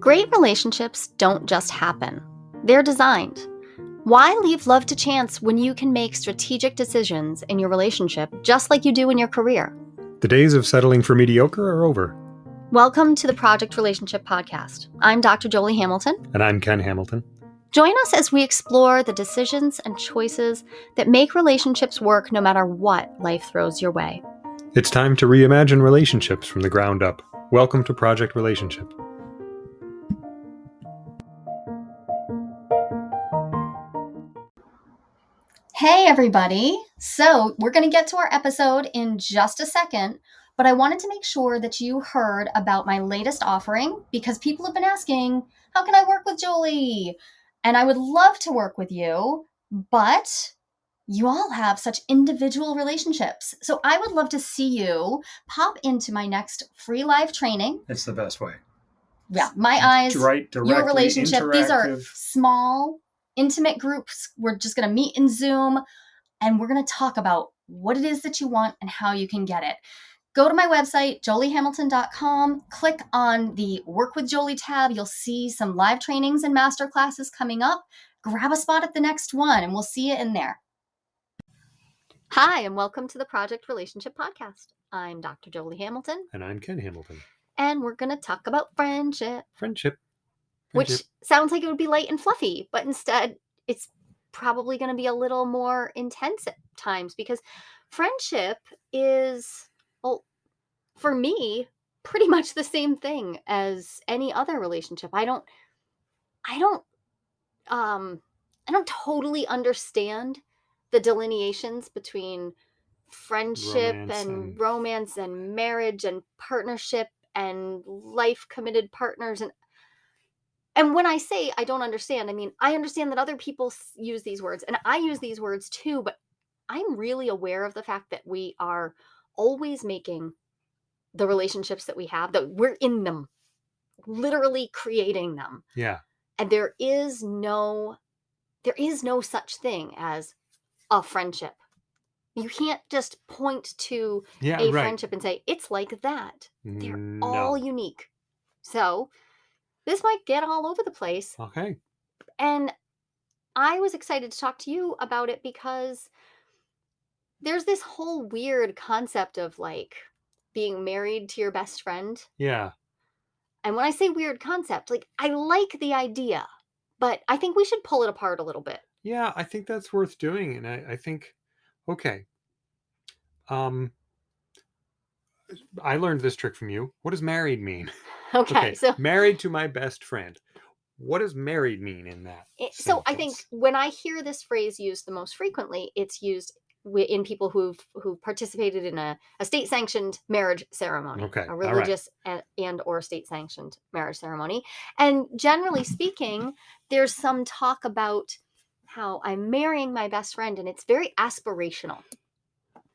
Great relationships don't just happen, they're designed. Why leave love to chance when you can make strategic decisions in your relationship just like you do in your career? The days of settling for mediocre are over. Welcome to the Project Relationship Podcast. I'm Dr. Jolie Hamilton. And I'm Ken Hamilton. Join us as we explore the decisions and choices that make relationships work no matter what life throws your way. It's time to reimagine relationships from the ground up. Welcome to Project Relationship. Hey, everybody. So, we're going to get to our episode in just a second, but I wanted to make sure that you heard about my latest offering because people have been asking, How can I work with Jolie? And I would love to work with you, but you all have such individual relationships. So I would love to see you pop into my next free live training. It's the best way. Yeah, my eyes, right, your relationship. These are small, intimate groups. We're just going to meet in Zoom and we're going to talk about what it is that you want and how you can get it. Go to my website, joliehamilton.com, click on the Work with Jolie tab. You'll see some live trainings and master classes coming up. Grab a spot at the next one and we'll see you in there. Hi, and welcome to the Project Relationship Podcast. I'm Dr. Jolie Hamilton. And I'm Ken Hamilton. And we're going to talk about friendship. Friendship. Which sounds like it would be light and fluffy, but instead it's probably going to be a little more intense at times because friendship is, well, for me, pretty much the same thing as any other relationship. I don't, I don't, um, I don't totally understand the delineations between friendship romance and, and romance and marriage and partnership and life committed partners and and when I say I don't understand, I mean, I understand that other people use these words and I use these words too, but I'm really aware of the fact that we are always making the relationships that we have, that we're in them, literally creating them. Yeah. And there is no there is no such thing as a friendship. You can't just point to yeah, a right. friendship and say, it's like that. They're No. all unique. So this might get all over the place. Okay. And I was excited to talk to you about it because there's this whole weird concept of like being married to your best friend. Yeah. And when I say weird concept, like I like the idea, but I think we should pull it apart a little bit. Yeah, I think that's worth doing. And I, I think, okay. Um, I learned this trick from you. What does married mean? Okay, so married to my best friend. What does married mean in that? It, so I think when I hear this phrase used the most frequently, it's used in people who've who participated in a, a state sanctioned marriage ceremony, Okay, a all right. religious and, and or state sanctioned marriage ceremony. And generally speaking, there's some talk about how I'm marrying my best friend, and it's very aspirational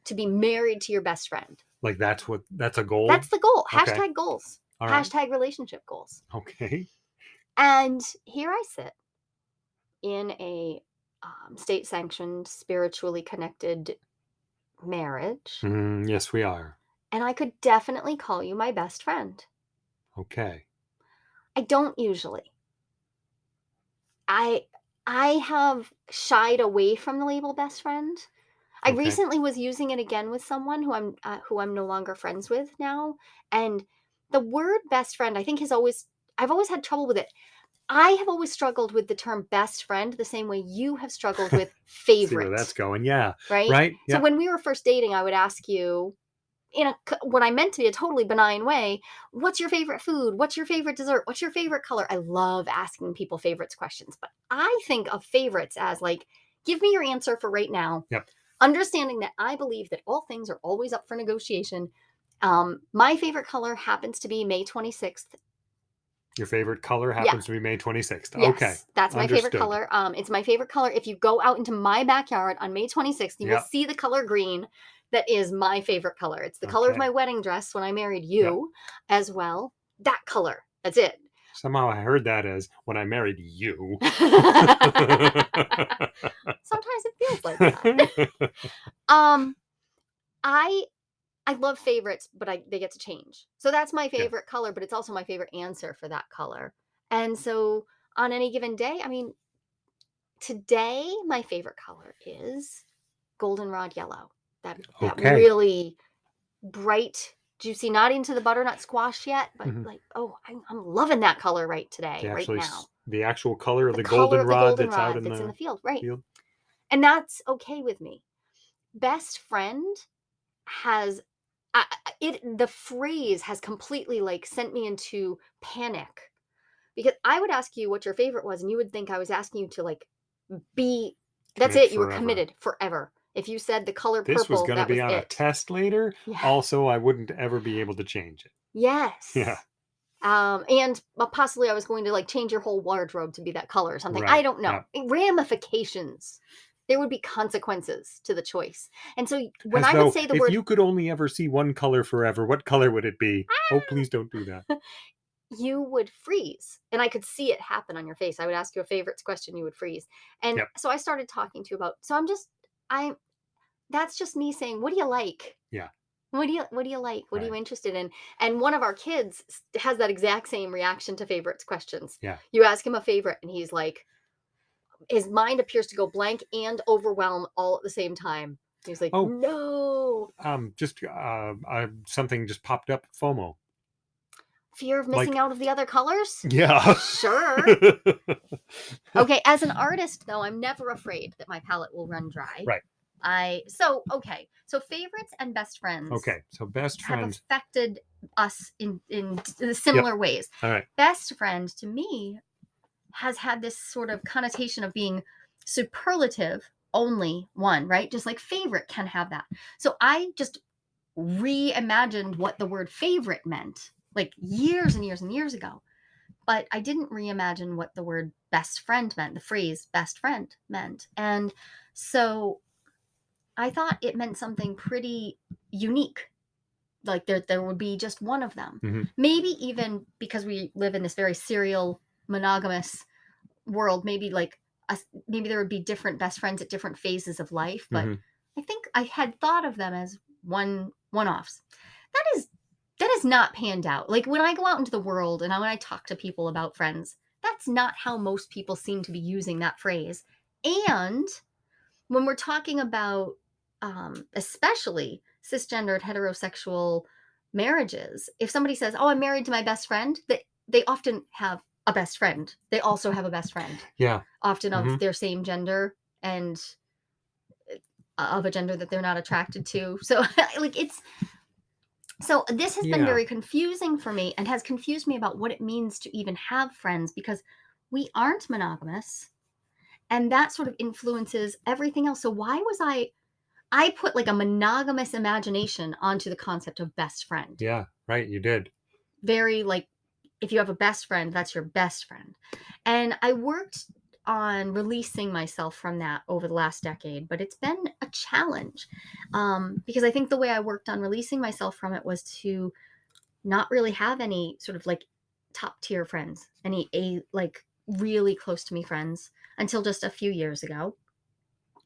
to be married to your best friend. Like that's what that's a goal. That's the goal. Okay. Hashtag goals. All right. Hashtag relationship goals. Okay. And here I sit in a um, state sanctioned, spiritually connected marriage. Mm, yes, we are. And I could definitely call you my best friend. Okay. I don't usually. I I have shied away from the label best friend. I Okay. recently was using it again with someone who I'm uh, who I'm no longer friends with now, and the word best friend I think has always I've always had trouble with it. I have always struggled with the term best friend the same way you have struggled with favorite, that's going. Yeah. right? Right. So when we were first dating, I would ask you in a what I meant to be a totally benign way, what's your favorite food? What's your favorite dessert? What's your favorite color? I love asking people favorites questions, but I think of favorites as like give me your answer for right now. Yep. Understanding that I believe that all things are always up for negotiation. Um, my favorite color happens to be May 26th. Your favorite color happens to be May 26th. Yes, Okay. that's my favorite color. Um, it's my favorite color. If you go out into my backyard on May 26th, you will see the color green. That is my favorite color. It's the color of my wedding dress when I married you, as well. That color. That's it. Somehow I heard that as when I married you. Sometimes it feels like that. um, I I love favorites, but I they get to change. So that's my Yeah. favorite color, but it's also my favorite answer for that color. And so on any given day, I mean, today my favorite color is goldenrod yellow. That that really bright, juicy, not into the butternut squash yet, but Mhm. like, oh, I'm, I'm loving that color right today, The right actually now. the actual color of the, the goldenrod that's out in that's the, in the field, right? field. And that's okay with me. Best friend has I, it the phrase has completely like sent me into panic because I would ask you what your favorite was and you would think I was asking you to like be that's Commit it you were forever. committed forever. If you said the color This purple was going to that be was on a it. test later. Yeah. Also, I wouldn't ever be able to change it. Yes. Yeah. Um, and uh, possibly I was going to like change your whole wardrobe to be that color or something. I don't know. Ramifications. There would be consequences to the choice. And so when As I would say the if word you could only ever see one color forever, what color would it be? Oh, ah! please don't do that. you would freeze and i could see it happen on your face i would ask you a favorites question you would freeze and Yep. so i started talking to you about so i'm just i that's just me saying what do you like Yeah. what do you what do you like what are you interested in and one of our kids has that exact same reaction to favorites questions Yeah. you ask him a favorite and he's like his mind appears to go blank and overwhelm all at the same time he's like Oh. no Um, just uh, uh, something just popped up. FOMO. fear of Like- missing out of the other colors Yeah. sure okay as an artist though i'm never afraid that my palette will run dry Right. i so okay so favorites and best friends okay. So best have friends. affected us in in similar ways All right. best friend to me has had this sort of connotation of being superlative only one right? Just like favorite can have that. So i just reimagined what the word favorite meant like years and years and years ago. But i didn't reimagine what the word best friend meant the phrase best friend meant. And so i thought it meant something pretty unique like there there would be just one of them. Mhm. maybe even because we live in this very serial monogamous world maybe like a, maybe there would be different best friends at different phases of life but Mhm. i think i had thought of them as one one offs that is that is not panned out. Like when i go out into the world and I when i talk to people about friends that's not how most people seem to be using that phrase. And when we're talking about um, especially cisgendered heterosexual marriages if somebody says oh i'm married to my best friend they, they often have a best friend they also have a best friend Yeah. often of Mhm. their same gender and uh, of a gender that they're not attracted to so like it's so this has been very confusing for me and has confused me about what it means to even have friends because we aren't monogamous and that sort of influences everything else so why was i i put like a monogamous imagination onto the concept of best friend Yeah. Right. You did. very like if you have a best friend that's your best friend and i worked on releasing myself from that over the last decade but it's been a challenge um, because i think the way i worked on releasing myself from it was to not really have any sort of like top tier friends any a like really close to me friends until just a few years ago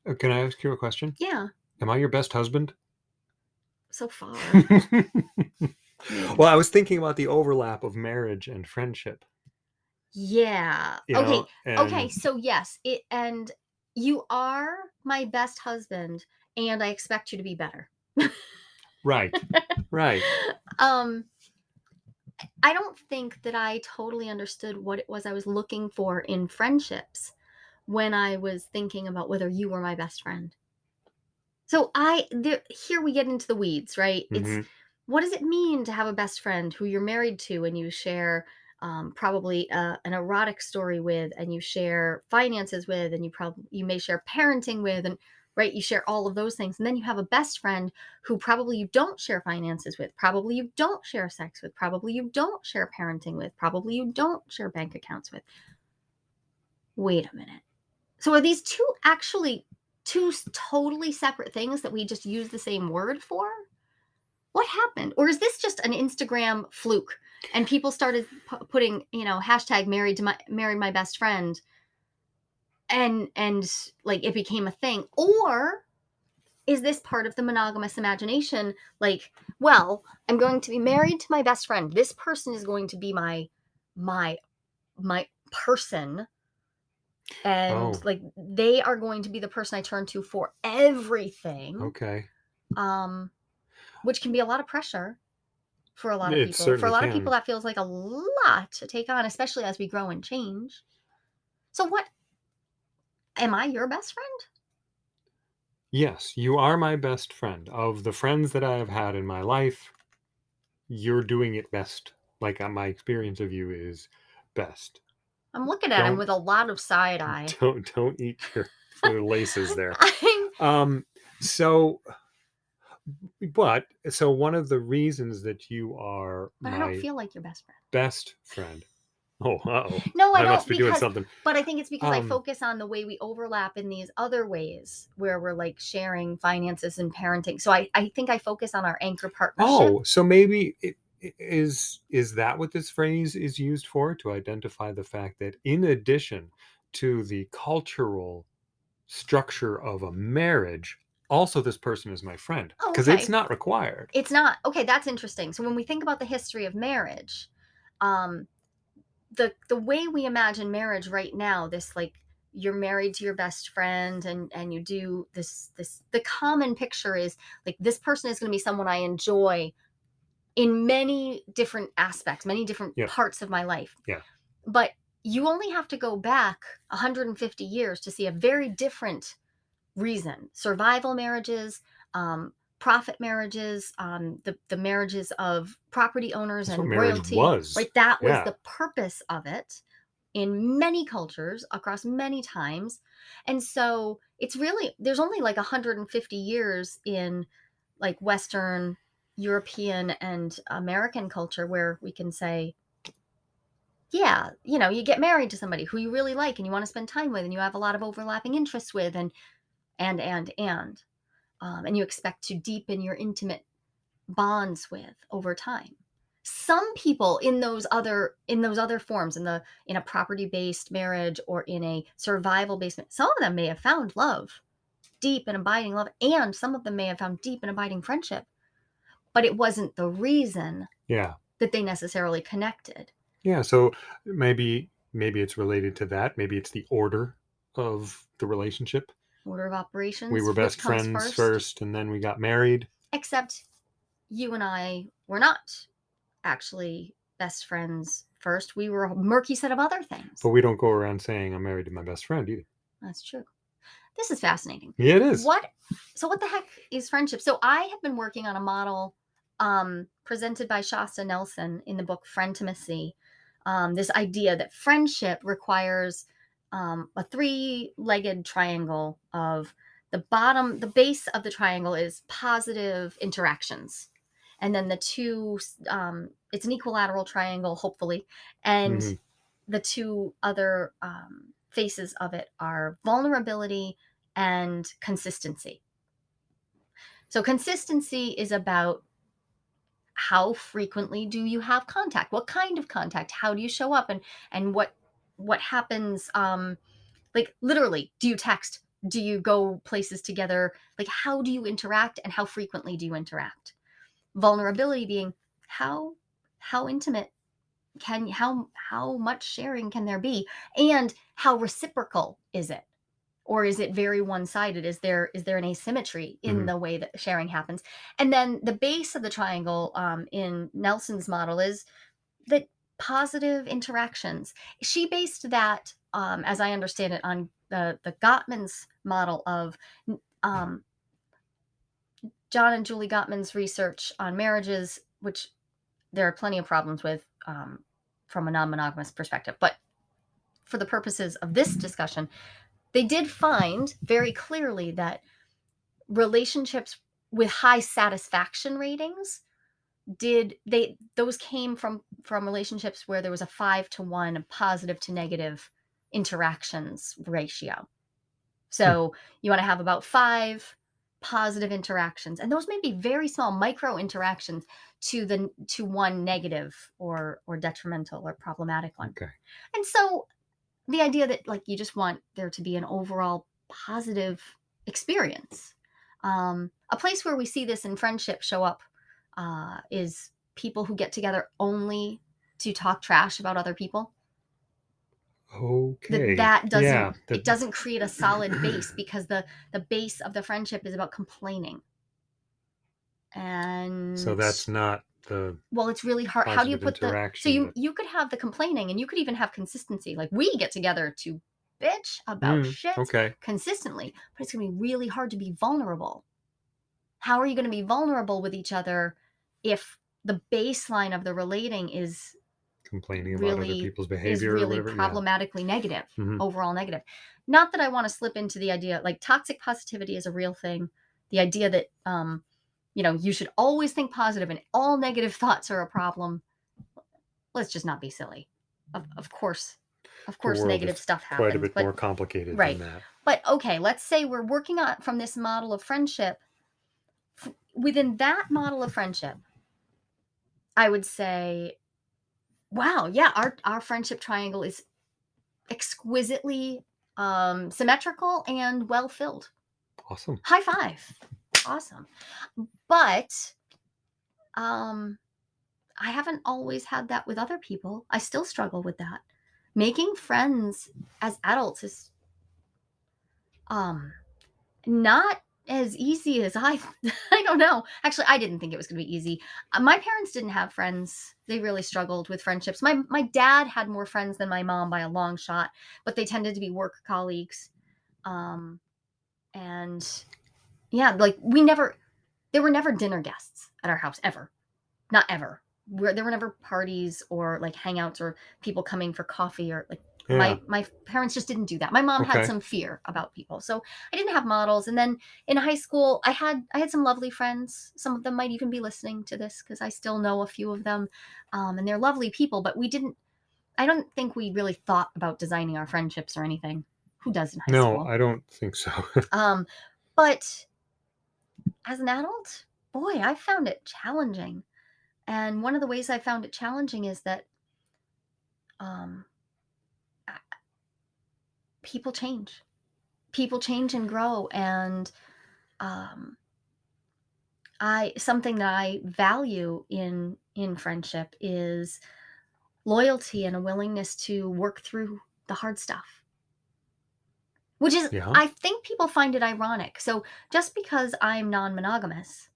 Uh, Can I ask you a question? yeah Am I your best husband? so far well, I was thinking about the overlap of marriage and friendship. yeah You okay know, okay so yes it and you are my best husband and i expect you to be better Right. Right. um i don't think that i totally understood what it was i was looking for in friendships when i was thinking about whether you were my best friend so i there, here we get into the weeds right it's Mhm. What does it mean to have a best friend who you're married to and you share um, probably uh, an erotic story with and you share finances with and you probably you may share parenting with and right you share all of those things and then you have a best friend who probably you don't share finances with probably you don't share sex with probably you don't share parenting with probably you don't share bank accounts with. Wait a minute. So are these two actually two totally separate things that we just use the same word for what happened or is this just an instagram fluke and people started pu- putting you know hashtag married to my married my best friend and and like it became a thing or is this part of the monogamous imagination like well i'm going to be married to my best friend this person is going to be my my my person and Oh. like they are going to be the person I turn to for everything. Okay. Um which can be a lot of pressure for a lot of It people. For a lot of people that feels like a lot to take on, especially as we grow and change. So what am I your best friend? Yes, you are my best friend. Of the friends that I have had in my life, you're doing it best. Like uh, my experience of you is best. I'm looking at him Don't- with a lot of side eye. Don't don't eat your, your laces there. Um so but so one of the reasons that you are but I don't feel like your best friend. best friend. Oh, uh-oh. No, I, I don't must be doing because something. but I think it's because I Um, focus on the way we overlap in these other ways where we're like sharing finances and parenting. So I, I think I focus on our anchor partnership. Oh, so maybe it, is is that what this phrase is used for to identify the fact that in addition to the cultural structure of a marriage, also this person is my friend Oh, because it's not required. It's not okay. That's interesting. So when we think about the history of marriage, um, the the way we imagine marriage right now, this like you're married to your best friend and and you do this this the common picture is like this person is going to be someone I enjoy in many different aspects, many different Yep. parts of my life. Yeah. But you only have to go back 150 years to see a very different reason. Survival marriages, um, profit marriages, um, the the marriages of property owners That's and royalty. was. Right, that was Yeah. the purpose of it in many cultures across many times. And so it's really there's only like 150 years in like Western European and American culture where we can say, yeah, you know, you get married to somebody who you really like and you want to spend time with and you have a lot of overlapping interests with and and and and um, and you expect to deepen your intimate bonds with over time some people in those other in those other forms in the in a property based marriage or in a survival based some of them may have found love deep and abiding love and some of them may have found deep and abiding friendship but it wasn't the reason Yeah. that they necessarily connected Yeah. So maybe maybe it's related to that. Maybe it's the order of the relationship. Order of operations We were best friends first and then we got married. except you and I were not actually best friends first. We were a murky set of other things. But we don't go around saying I'm married to my best friend either. That's true. This is fascinating. Yeah, it is. What so what the heck is friendship? So I have been working on a model um presented by Shasta Nelson in the book Frientimacy. Um, this idea that friendship requires um, a three-legged triangle of the bottom, the base of the triangle is positive interactions. And then the two, um, it's an equilateral triangle, hopefully. And Mhm. the two other um, faces of it are vulnerability and consistency. So, consistency is about how frequently do you have contact? What kind of contact? How do you show up? And and what what happens? Um, like literally, do you text? Do you go places together? Like, how do you interact, and how frequently do you interact? Vulnerability being how how intimate can how how much sharing can there be and how reciprocal is it or is it very one-sided is there is there an asymmetry in Mhm. the way that sharing happens and then the base of the triangle um, in nelson's model is that positive interactions. She based that um, as i understand it on the the gottman's model of um, john and julie gottman's research on marriages which there are plenty of problems with um, from a non-monogamous perspective. But for the purposes of this discussion they did find very clearly that relationships with high satisfaction ratings did they those came from from relationships where there was a five to one positive to negative interactions ratio. So you want to have about five positive interactions and those may be very small micro interactions to the to one negative or or detrimental or problematic one. Okay. and so the idea that like you just want there to be an overall positive experience um, a place where we see this in friendship show up uh, is people who get together only to talk trash about other people that Okay. that doesn't Yeah. it doesn't create a solid base because the the base of the friendship is about complaining and So that's not the well it's really hard how do you put the so you that- you could have the complaining and you could even have consistency like we get together to bitch about Mm, shit okay. consistently but it's going to be really hard to be vulnerable how are you going to be vulnerable with each other if the baseline of the relating is Complaining about other really- people's is behavior or really whatever. yeah. problematically negative Mhm. overall negative not that i want to slip into the idea like toxic positivity is a real thing the idea that um you know you should always think positive and all negative thoughts are a problem let's just not be silly of, of course of course negative stuff happens Quite a bit but more complicated right. than that. but okay let's say we're working on from this model of friendship F- within that model of friendship i would say wow yeah our our friendship triangle is exquisitely um symmetrical and well filled. Awesome. high five. Awesome. But um i haven't always had that with other people. I still struggle with that. Making friends as adults is um not as easy as i i don't know. Actually i didn't think it was going to be easy. Uh, my parents didn't have friends. They really struggled with friendships. My my dad had more friends than my mom by a long shot but they tended to be work colleagues. Um and yeah like we never there were never dinner guests at our house ever. Not ever. Where there were never parties or like hangouts or people coming for coffee or like Yeah. my my parents just didn't do that my mom had some fear about people so i didn't have models and then in high school i had i had some lovely friends some of them might even be listening to this because i still know a few of them um, and they're lovely people but we didn't i don't think we really thought about designing our friendships or anything who does in high no, school No, I don't think so. um, but as an adult, boy, I found it challenging. And one of the ways I found it challenging is that um, people change. People change and grow. And um, I something that I value in in friendship is loyalty and a willingness to work through the hard stuff. Which is, Yeah. I think people find it ironic. So just because I'm non-monogamous,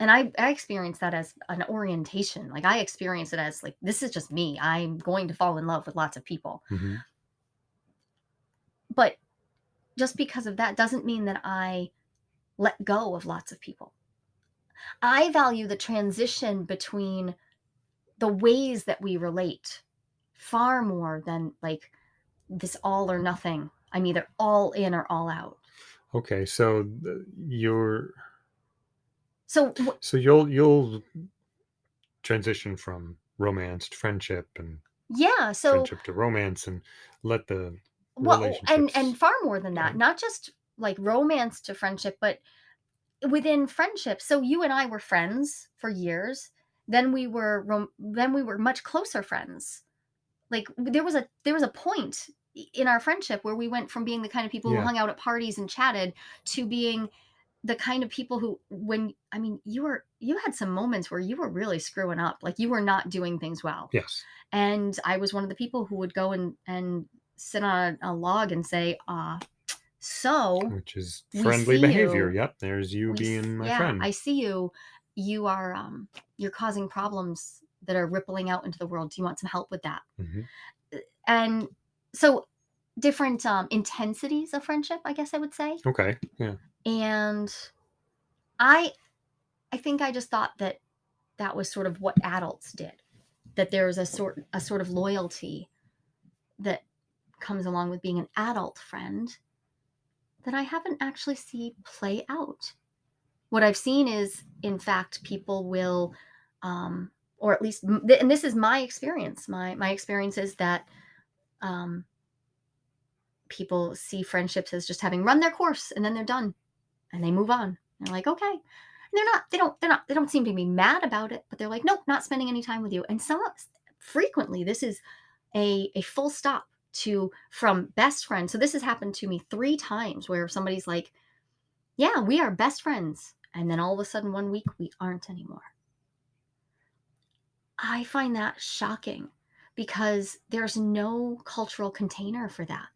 and I, I experience that as an orientation, like I experience it as like this is just me. I'm going to fall in love with lots of people. Mhm. But just because of that doesn't mean that I let go of lots of people. I value the transition between the ways that we relate far more than like this all or nothing. I'm either all in or all out. Okay, so uh, you're So so you'll you'll transition from romance to friendship and yeah, so friendship to romance and let the well and relationships and far more than that go. not just like romance to friendship but within friendship so you and i were friends for years then we were rom- then we were much closer friends like there was a there was a point i- in our friendship where we went from being the kind of people Yeah. who hung out at parties and chatted to being the kind of people who when i mean you were you had some moments where you were really screwing up like you were not doing things well yes. and I was one of the people who would go and and sit on a, log and say, uh, so Which is friendly behavior. you. Yep, there's you we being my yeah, friend. I see you. You are um you're causing problems that are rippling out into the world. Do you want some help with that? Mhm. And so different um intensities of friendship, I guess I would say. Okay. Yeah. And I I think I just thought that that was sort of what adults did. That there was a sort a sort of loyalty that comes along with being an adult friend that I haven't actually see play out. What I've seen is, in fact, people will, um, or at least, and this is my experience. My my experience is that um, people see friendships as just having run their course and then they're done, and they move on. They're like, okay, and they're not. They don't. They're not. They don't seem to be mad about it, but they're like, nope, not spending any time with you. And some frequently, this is a a full stop to from best friends. So this has happened to me three times where somebody's like, "Yeah, we are best friends," and then all of a sudden one week we aren't anymore. I find that shocking because there's no cultural container for that.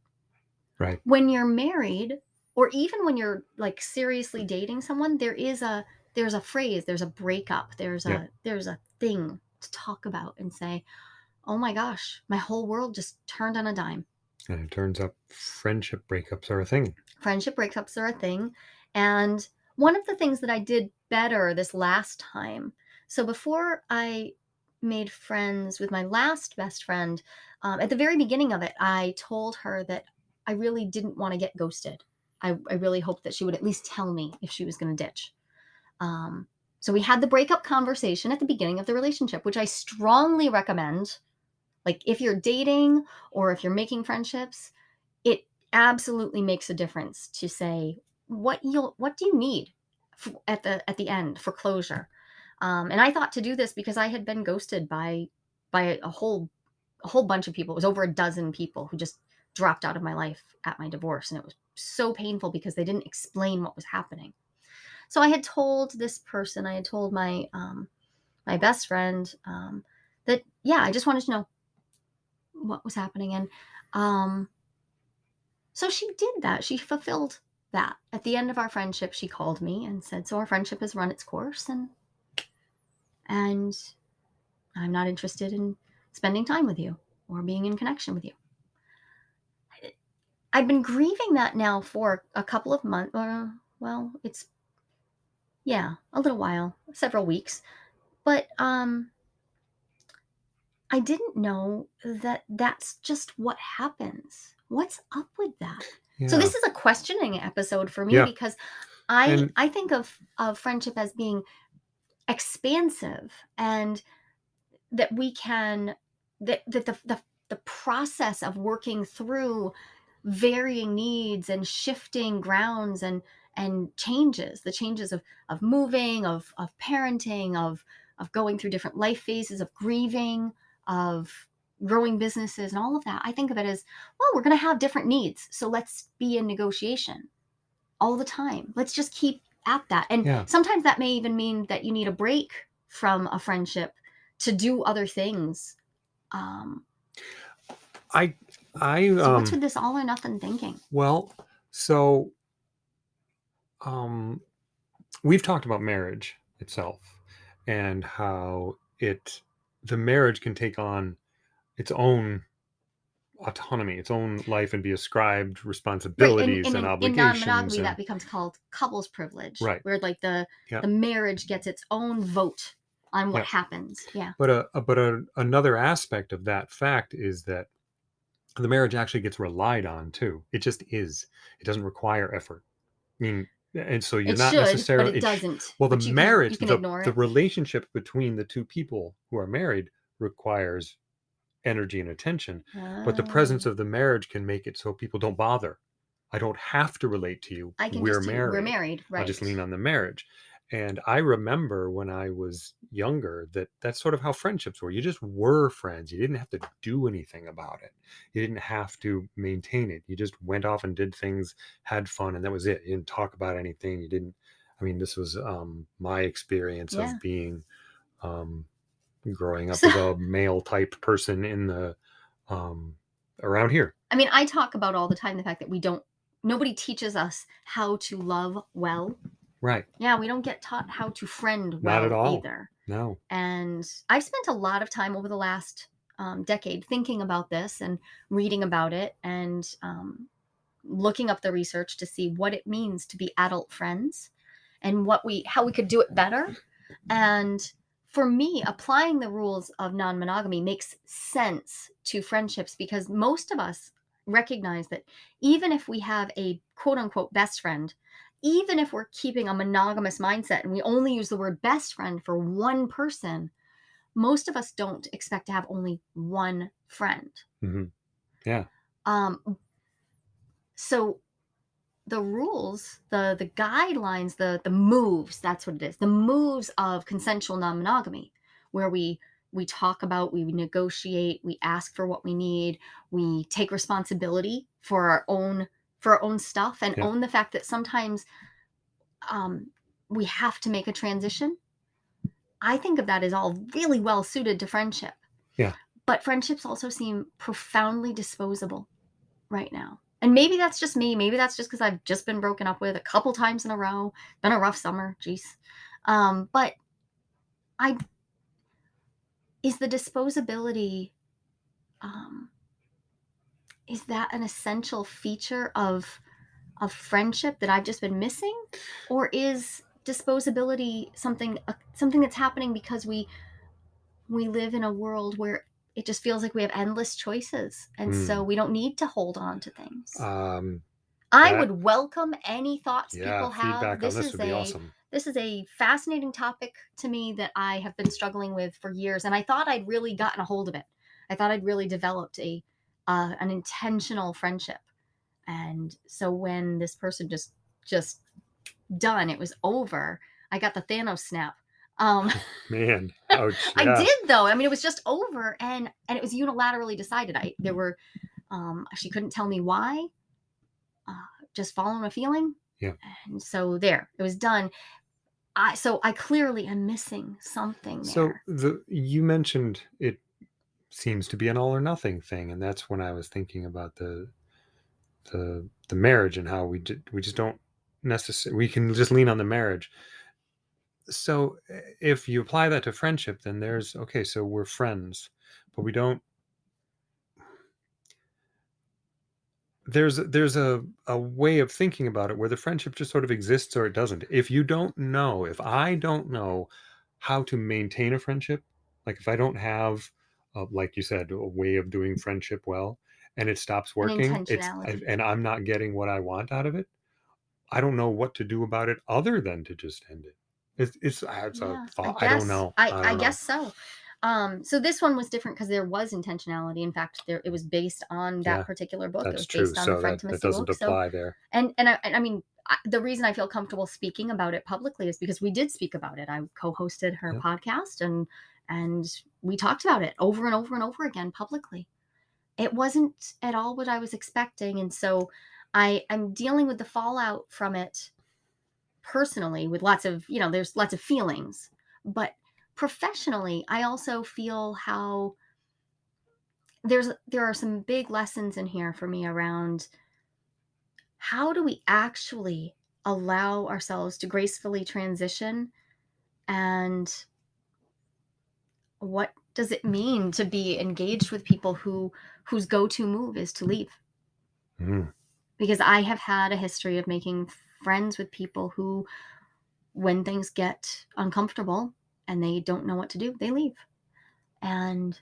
Right. When you're married, or even when you're like seriously dating someone, there is a there's a phrase, there's a breakup, there's a there's a thing to talk about and say, "Oh my gosh, my whole world just turned on a dime." And it turns out friendship breakups are a thing. Friendship breakups are a thing. And one of the things that I did better this last time, so before I made friends with my last best friend, um, at the very beginning of it, I told her that I really didn't want to get ghosted. I, I really hoped that she would at least tell me if she was going to ditch. Um, so we had the breakup conversation at the beginning of the relationship, which I strongly recommend. Like if you're dating or if you're making friendships, it absolutely makes a difference to say what you'll what do you need at the at the end for closure. Um, and I thought to do this because I had been ghosted by by a whole a whole bunch of people. It was over a dozen people who just dropped out of my life at my divorce, and it was so painful because they didn't explain what was happening. So I had told this person, I had told my um, my best friend um, that yeah, I just wanted to know what was happening, and um, so she did that. She fulfilled that. At the end of our friendship, she called me and said, "So our friendship has run its course, and and I'm not interested in spending time with you or being in connection with you." I've been grieving that now for a couple of months. Uh, well, it's yeah, a little while, several weeks. But um I didn't know that that's just what happens. What's up with that? Yeah. So this is a questioning episode for me Yeah. because I And- I think of of friendship as being expansive and that we can that that the the, the process of working through varying needs and shifting grounds and and changes the changes of of moving of of parenting of of going through different life phases of grieving of growing businesses and all of that i think of it as well we're going to have different needs so let's be in negotiation all the time. Let's just keep at that. And Yeah. sometimes that may even mean that you need a break from a friendship to do other things um I I so um what's with this all or nothing thinking? Well, so um we've talked about marriage itself and how it the marriage can take on its own autonomy, its own life and be ascribed Right, responsibilities and, and, in, in obligations. non-monogamy, and- that becomes called couples privilege, Right. Where like the Yeah. the marriage gets its own vote on what Yeah. happens. Yeah, But a, a but a, another aspect of that fact is that the marriage actually gets relied on too. It just is. It doesn't require effort. I mean, and so you're it not should, necessarily but it sh- doesn't. well, the But you can- marriage, can the, the relationship between the two people who are married requires energy and attention. But the presence Ah. of the marriage can make it so people don't bother. I don't have to relate to you. I can we're just married. we're married, right? I'll just lean on the marriage. And I remember when I was younger that that's sort of how friendships were. You just were friends. You didn't have to do anything about it. You didn't have to maintain it. You just went off and did things, had fun, and that was it. You didn't talk about anything. You didn't. I mean, this was um, my experience Yeah. of being um, growing up So- as a male type person in the um, around here. I mean, I talk about all the time the fact that we don't. Nobody teaches us how to love well. Right. Yeah, we don't get taught how to friend Not well at all. either. No. And I've spent a lot of time over the last um, decade thinking about this and reading about it and um, looking up the research to see what it means to be adult friends and what we how we could do it better. And for me, applying the rules of non-monogamy makes sense to friendships because most of us recognize that even if we have a quote unquote best friend, even if we're keeping a monogamous mindset and we only use the word best friend for one person, most of us don't expect to have only one friend. hmm Um, so the rules, the the guidelines, the the moves, that's what it is. The moves of consensual non-monogamy, where we we talk about, we negotiate, we ask for what we need, we take responsibility for our own for our own stuff and Yeah. own the fact that sometimes um, we have to make a transition. I think of that as all really well suited to friendship. Yeah. but friendships also seem profoundly disposable right now. And maybe that's just me. Maybe that's just because I've just been broken up with a couple times in a row. Been a rough summer. Jeez. Um, but I is the disposability um, is that an essential feature of of friendship that I've just been missing, or is disposability something uh, something that's happening because we we live in a world where it just feels like we have endless choices, and so Hmm. we don't need to hold on to things. Um, I that would welcome any thoughts yeah, people have. This this is a awesome. this is a fascinating topic to me that I have been struggling with for years, and I thought I'd really gotten a hold of it. I thought I'd really developed a uh, an intentional friendship, and so when this person just just done, it was over. I got the Thanos snap. Um, Man, ouch. I did though. I mean, it was just over, and and it was unilaterally decided. I there were um, she couldn't tell me why. Uh, just following a feeling. Yeah. And so there, it was done. I so I clearly am missing something So the you mentioned it seems to be an all or nothing thing, and that's when I was thinking about the the the marriage and how we ju- we just don't necessarily we can just lean on the marriage. So eh, if you apply that to friendship, then there's okay. So we're friends, but we don't. There's there's a a way of thinking about it where the friendship just sort of exists or it doesn't. If you don't know, if I don't know how to maintain a friendship, like if I don't have, uh, like you said, a way of doing friendship well, and it stops working, it's intentionality. and I'm not getting what I want out of it, I don't know what to do about it other than to just end it. It's it's it's a Yeah, I thought. I guess. don't know. I, I I, don't know. guess so. Um, so this one was different because there was intentionality. In fact, there it was based on that Yeah, particular book. It That's was true. based on So the that, Friend that Timothy doesn't book. So apply there. and and I, and I mean I, the reason I feel comfortable speaking about it publicly is because we did speak about it. I co-hosted her Yep. podcast and and we talked about it over and over and over again publicly. It wasn't at all what I was expecting, and so I I'm dealing with the fallout from it personally with lots of you know there's lots of feelings, but professionally I also feel how there's there are some big lessons in here for me around how do we actually allow ourselves to gracefully transition and what does it mean to be engaged with people who whose go-to move is to leave? Mm, because i have had a history of making friends with people who when things get uncomfortable and they don't know what to do they leave. And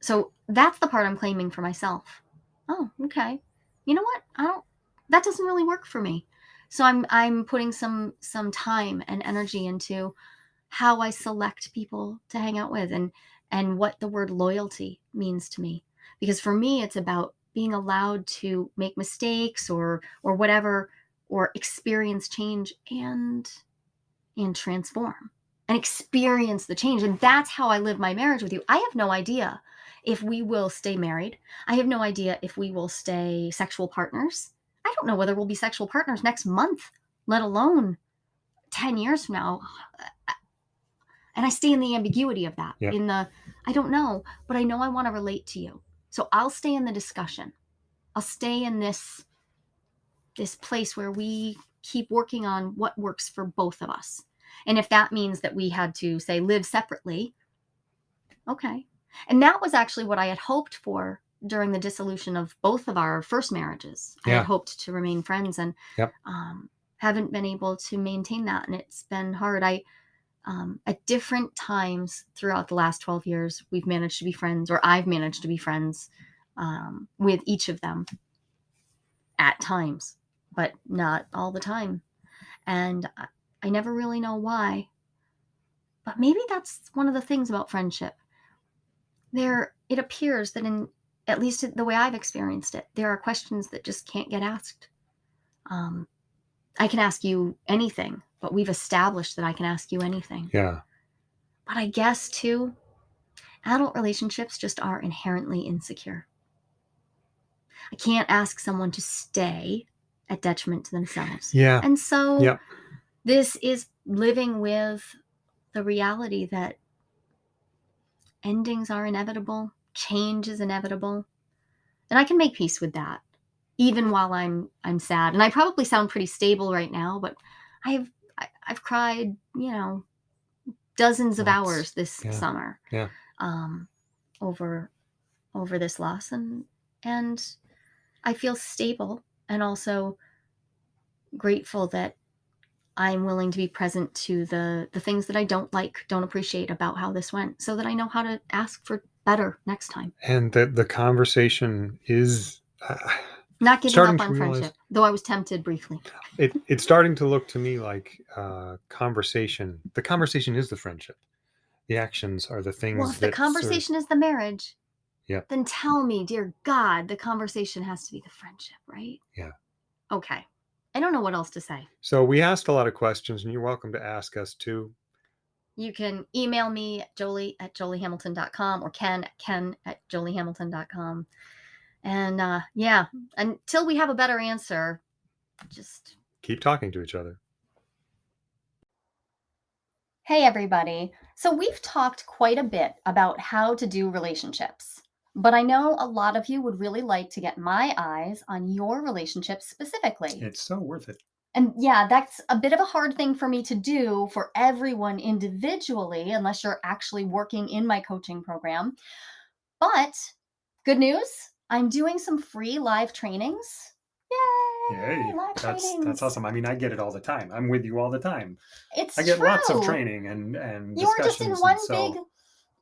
so that's the part i'm claiming for myself. Oh okay. You know what? I don't that doesn't really work for me. So i'm i'm putting some some time and energy into how i select people to hang out with and and what the word loyalty means to me. Because for me it's about being allowed to make mistakes or or whatever or experience change and and transform and experience the change. And that's how i live my marriage with you. I have no idea if we will stay married. I have no idea if we will stay sexual partners. I don't know whether we'll be sexual partners next month let alone 10 years from now and i stay in the ambiguity of that Yeah. in the i don't know but i know i want to relate to you so i'll stay in the discussion i'll stay in this this place where we keep working on what works for both of us and if that means that we had to say live separately okay and that was actually what i had hoped for during the dissolution of both of our first marriages Yeah. i had hoped to remain friends and Yep. um, haven't been able to maintain that and it's been hard i um, at different times throughout the last 12 years we've managed to be friends or i've managed to be friends um, with each of them at times but not all the time. And I, I never really know why but maybe that's one of the things about friendship. There it appears that in at least the way i've experienced it there are questions that just can't get asked. Um, i can ask you anything but we've established that i can ask you anything yeah. but i guess too adult relationships just are inherently insecure i can't ask someone to stay at detriment to themselves Yeah. and so Yep. this is living with the reality that endings are inevitable, change is inevitable. And I can make peace with that even while I'm I'm sad. And I probably sound pretty stable right now, but I've I, have i have cried, you know, dozens of Lots. hours this yeah. summer. Yeah. Um over over this loss and and I feel stable and also grateful that I'm willing to be present to the the things that I don't like, don't appreciate about how this went, so that I know how to ask for better next time. And that the conversation is uh, not giving up on realize, friendship, though I was tempted briefly. It, it's starting to look to me like uh, conversation. The conversation is the friendship. The actions are the things. Well, if the conversation serve. is the marriage, yeah. Then tell me, dear God, the conversation has to be the friendship, right? Yeah. Okay. I don't know what else to say. So we asked a lot of questions, and you're welcome to ask us too. You can email me at jolie at joliehamilton.com or ken at ken at joliehamilton.com. And uh, yeah, until we have a better answer, just keep talking to each other. Hey, everybody. So, we've talked quite a bit about how to do relationships, but I know a lot of you would really like to get my eyes on your relationship specifically. It's so worth it. And yeah, that's a bit of a hard thing for me to do for everyone individually, unless you're actually working in my coaching program. But good news I'm doing some free live trainings. Yay! Yay! Live that's trainings. that's awesome. I mean, I get it all the time. I'm with you all the time. It's I get true. lots of training and and you were just in one so, big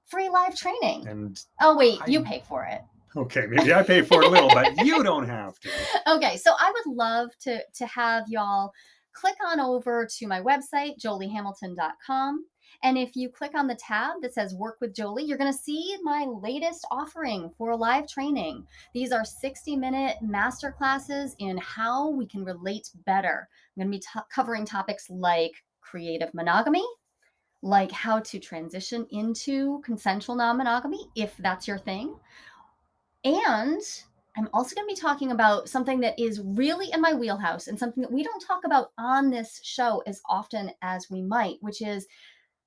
free live training. And oh wait, I, you pay for it. Okay, maybe I pay for it a little, but you don't have to. Okay, so I would love to to have y'all click on over to my website joliehamilton.com and if you click on the tab that says Work with Jolie, you're going to see my latest offering for a live training. These are 60 minute master classes in how we can relate better. I'm going to be t- covering topics like creative monogamy, like how to transition into consensual non monogamy, if that's your thing. And I'm also going to be talking about something that is really in my wheelhouse and something that we don't talk about on this show as often as we might, which is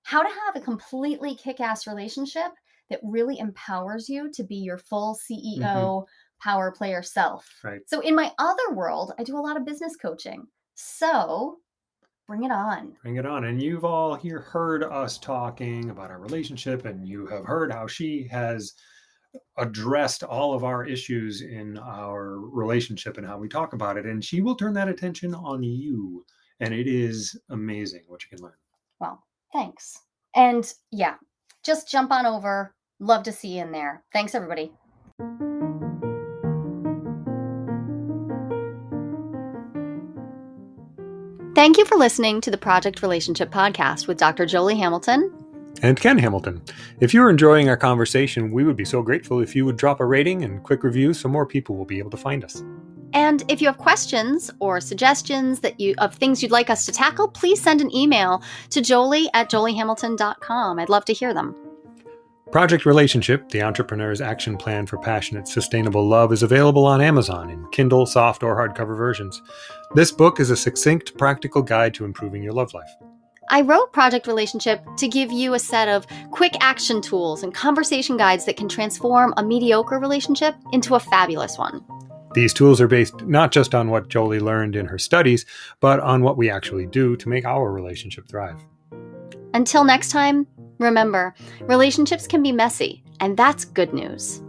how to have a completely kick ass relationship that really empowers you to be your full CEO mm-hmm. power player self. Right. So, in my other world, I do a lot of business coaching. So, bring it on. Bring it on. And you've all here heard us talking about our relationship, and you have heard how she has addressed all of our issues in our relationship and how we talk about it. And she will turn that attention on you. And it is amazing what you can learn. Well, Thanks. And yeah, just jump on over. Love to see you in there. Thanks, everybody. Thank you for listening to the Project Relationship Podcast with Dr. Jolie Hamilton and Ken Hamilton. If you're enjoying our conversation, we would be so grateful if you would drop a rating and quick review so more people will be able to find us. And if you have questions or suggestions that you of things you'd like us to tackle, please send an email to jolie at joliehamilton.com. I'd love to hear them. Project Relationship, the entrepreneur's action plan for passionate, sustainable love, is available on Amazon in Kindle, soft, or hardcover versions. This book is a succinct, practical guide to improving your love life. I wrote Project Relationship to give you a set of quick action tools and conversation guides that can transform a mediocre relationship into a fabulous one. These tools are based not just on what Jolie learned in her studies, but on what we actually do to make our relationship thrive. Until next time, remember relationships can be messy, and that's good news.